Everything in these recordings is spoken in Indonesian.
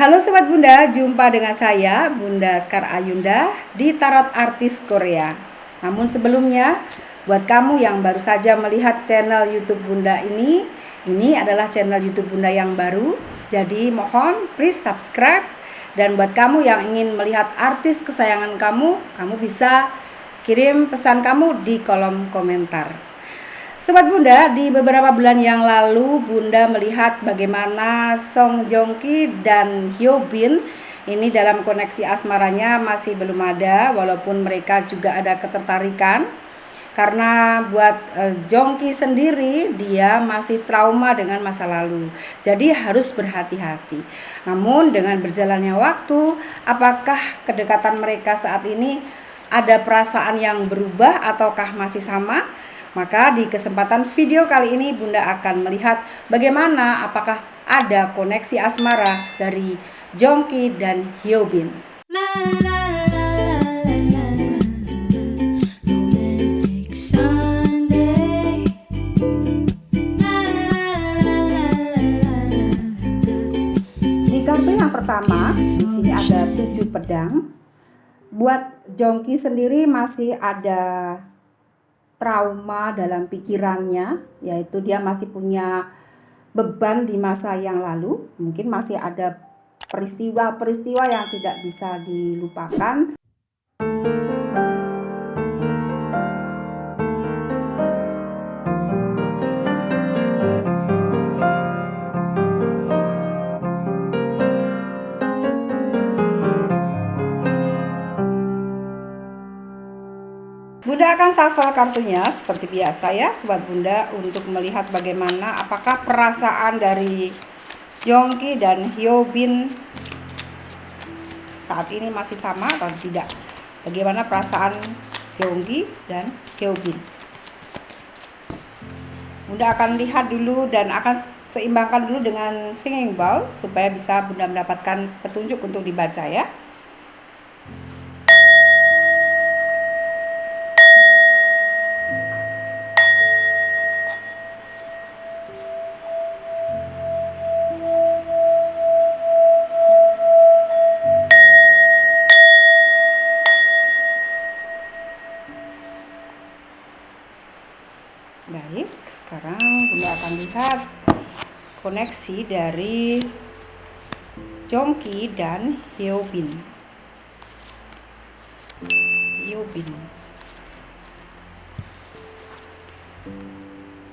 Halo Sobat Bunda, jumpa dengan saya Bunda Skar Ayunda di Tarot Artis Korea. Namun sebelumnya, buat kamu yang baru saja melihat channel Youtube Bunda ini Ini adalah channel Youtube Bunda yang baru. Jadi mohon please subscribe. Dan buat kamu yang ingin melihat artis kesayangan kamu Kamu bisa kirim pesan kamu di kolom komentar Sobat Bunda, di beberapa bulan yang lalu Bunda melihat bagaimana Song Joong Ki dan Hyo Bin ini dalam koneksi asmaranya masih belum ada walaupun mereka juga ada ketertarikan karena buat uh, Jong Ki sendiri dia masih trauma dengan masa lalu. Jadi harus berhati-hati. Namun dengan berjalannya waktu, apakah kedekatan mereka saat ini ada perasaan yang berubah ataukah masih sama? Maka di kesempatan video kali ini Bunda akan melihat bagaimana apakah ada koneksi asmara dari Jongki dan Hyobin. Di kartu yang pertama, di sini ada tujuh pedang. Buat Jongki sendiri masih ada trauma dalam pikirannya, yaitu dia masih punya beban di masa yang lalu, mungkin masih ada peristiwa-peristiwa yang tidak bisa dilupakan. Akan shuffle kartunya seperti biasa ya Sobat Bunda untuk melihat bagaimana apakah perasaan dari Jongki dan Hyobin saat ini masih sama atau tidak? Bagaimana perasaan Jongki dan Hyobin Bunda akan lihat dulu dan akan seimbangkan dulu dengan singing bowl supaya bisa Bunda mendapatkan petunjuk untuk dibaca ya Baik, sekarang Bunda akan lihat koneksi dari Jongki dan Hyobin. Hyobin.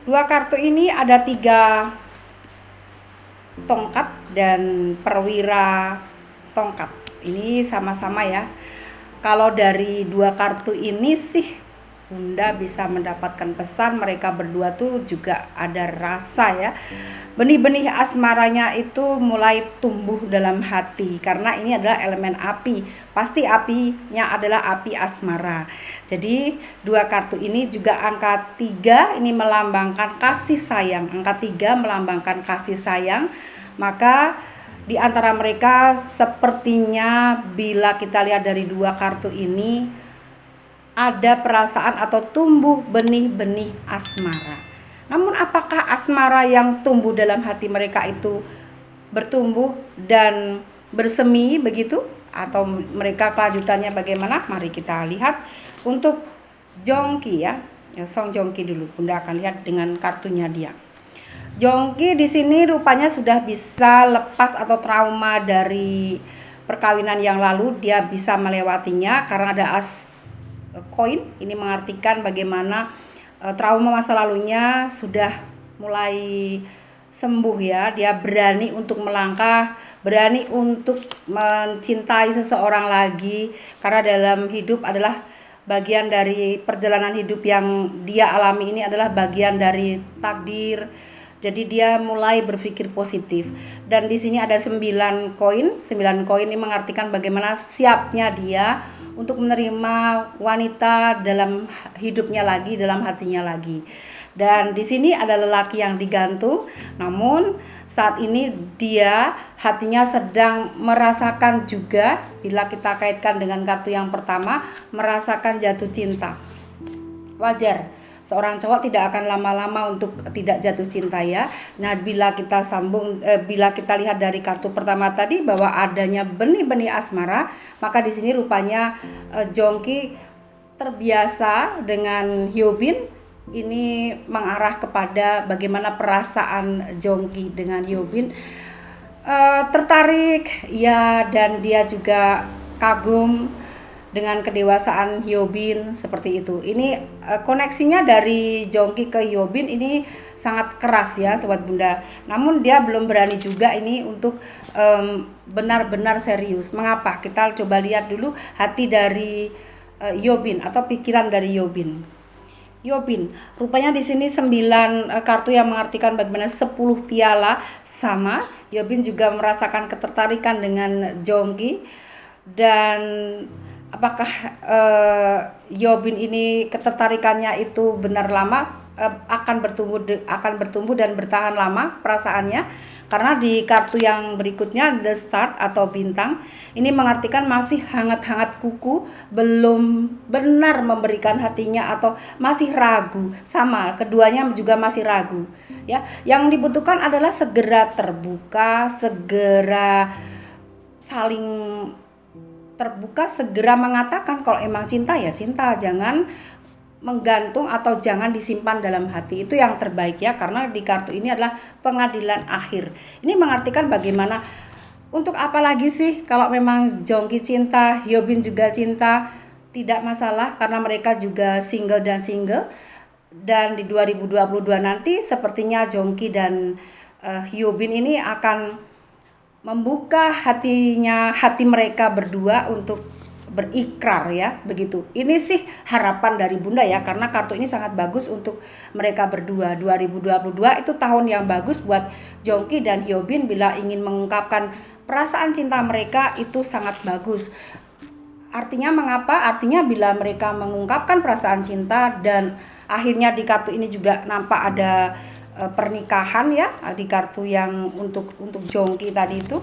Dua kartu ini ada tiga tongkat dan perwira tongkat. Ini sama-sama ya. Kalau dari dua kartu ini sih Bunda bisa mendapatkan pesan mereka berdua tuh juga ada rasa ya. Benih-benih asmaranya itu mulai tumbuh dalam hati karena ini adalah elemen api. Pasti apinya adalah api asmara. Jadi dua kartu ini juga angka tiga ini melambangkan kasih sayang. Angka tiga melambangkan kasih sayang. Maka di antara mereka sepertinya bila kita lihat dari dua kartu ini ada perasaan atau tumbuh benih-benih asmara. Namun apakah asmara yang tumbuh dalam hati mereka itu bertumbuh dan bersemi begitu? Atau mereka kelanjutannya bagaimana? Mari kita lihat untuk Jongki ya. ya Song Jongki dulu. Bunda akan lihat dengan kartunya dia. Jongki di sini rupanya sudah bisa lepas atau trauma dari perkawinan yang lalu. Dia bisa melewatinya karena ada as koin. Ini mengartikan bagaimana uh, trauma masa lalunya sudah mulai sembuh ya. Dia berani untuk melangkah berani untuk mencintai seseorang lagi. Karena dalam hidup adalah bagian dari perjalanan hidup yang dia alami ini adalah bagian dari takdir. Jadi dia mulai berpikir positif. Dan di sini ada 9 koin. 9 koin ini mengartikan bagaimana siapnya dia untuk menerima wanita dalam hidupnya lagi, dalam hatinya lagi. Dan di sini ada lelaki yang digantung, namun saat ini dia hatinya sedang merasakan juga bila kita kaitkan dengan kartu yang pertama, merasakan jatuh cinta. Wajar. Seorang cowok tidak akan lama-lama untuk tidak jatuh cinta ya. Nah, bila kita sambung eh, bila kita lihat dari kartu pertama tadi bahwa adanya benih-benih asmara, maka di sini rupanya eh, Jongki terbiasa dengan Hyobin ini mengarah kepada bagaimana perasaan Jongki dengan Hyobin uh, tertarik ya dan dia juga kagum dengan kedewasaan Hyobin seperti itu. Ini uh, koneksinya dari Jongki ke Hyobin ini sangat keras ya sobat Bunda. Namun dia belum berani juga ini untuk benar-benar um, serius. Mengapa? Kita coba lihat dulu hati dari uh, Hyobin atau pikiran dari Hyobin. Yobin. Rupanya di sini 9 uh, kartu yang mengartikan bagaimana 10 piala sama. Yobin juga merasakan ketertarikan dengan Jongki dan apakah uh, Yobin ini ketertarikannya itu benar lama uh, akan bertumbuh akan bertumbuh dan bertahan lama perasaannya? Karena di kartu yang berikutnya the start atau bintang ini mengartikan masih hangat-hangat kuku belum benar memberikan hatinya atau masih ragu. Sama keduanya juga masih ragu ya. Yang dibutuhkan adalah segera terbuka segera saling terbuka segera mengatakan kalau emang cinta ya cinta. Jangan menggantung atau jangan disimpan dalam hati. Itu yang terbaik ya karena di kartu ini adalah pengadilan akhir. Ini mengartikan bagaimana untuk apa lagi sih kalau memang Jongki cinta Hyobin juga cinta? Tidak masalah karena mereka juga single dan single. Dan di 2022 nanti sepertinya Jongki dan uh, Hyobin ini akan membuka hatinya hati mereka berdua untuk berikrar ya. Begitu. Ini sih harapan dari bunda ya karena kartu ini sangat bagus untuk mereka berdua. 2022 itu tahun yang bagus buat Jongki dan Hyobin bila ingin mengungkapkan perasaan cinta mereka itu sangat bagus. Artinya mengapa? Artinya bila mereka mengungkapkan perasaan cinta dan akhirnya di kartu ini juga nampak ada pernikahan ya di kartu yang untuk untuk Jongki tadi itu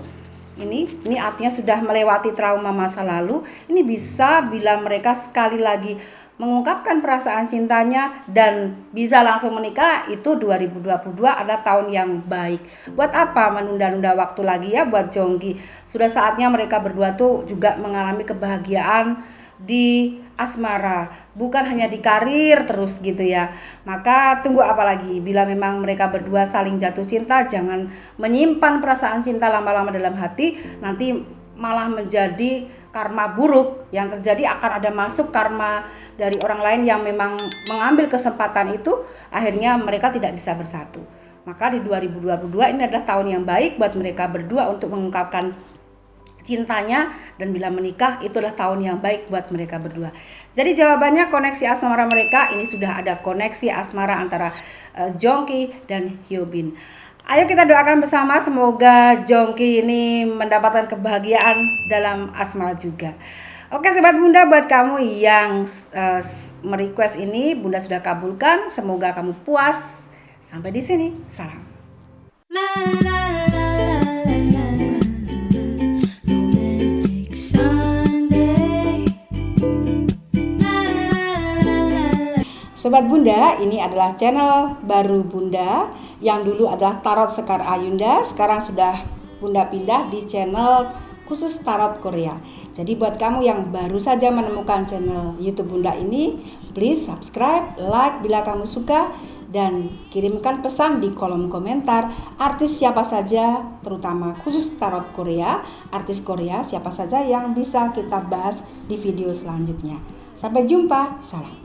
ini ini artinya sudah melewati trauma masa lalu ini bisa bila mereka sekali lagi mengungkapkan perasaan cintanya dan bisa langsung menikah itu 2022 adalah tahun yang baik. Buat apa menunda-nunda waktu lagi ya buat Jongki? Sudah saatnya mereka berdua tuh juga mengalami kebahagiaan di asmara, bukan hanya di karir terus gitu ya. Maka tunggu apa lagi? Bila memang mereka berdua saling jatuh cinta, jangan menyimpan perasaan cinta lama-lama dalam hati, nanti malah menjadi karma buruk yang terjadi akan ada masuk karma dari orang lain yang memang mengambil kesempatan itu akhirnya mereka tidak bisa bersatu. Maka di 2022 ini adalah tahun yang baik buat mereka berdua untuk mengungkapkan cintanya dan bila menikah itulah tahun yang baik buat mereka berdua. Jadi jawabannya koneksi asmara mereka ini sudah ada koneksi asmara antara uh, Jongki dan Hyobin. Ayo kita doakan bersama semoga Jongki ini mendapatkan kebahagiaan dalam asmara juga. Oke sobat bunda buat kamu yang uh, merequest ini bunda sudah kabulkan. Semoga kamu puas. Sampai di sini. Salam. La, la, la, Sobat Bunda, ini adalah channel baru Bunda yang dulu adalah Tarot Sekar Ayunda, sekarang sudah Bunda pindah di channel khusus Tarot Korea. Jadi buat kamu yang baru saja menemukan channel YouTube Bunda ini, please subscribe, like bila kamu suka dan kirimkan pesan di kolom komentar artis siapa saja terutama khusus tarot Korea, artis Korea siapa saja yang bisa kita bahas di video selanjutnya. Sampai jumpa, salam.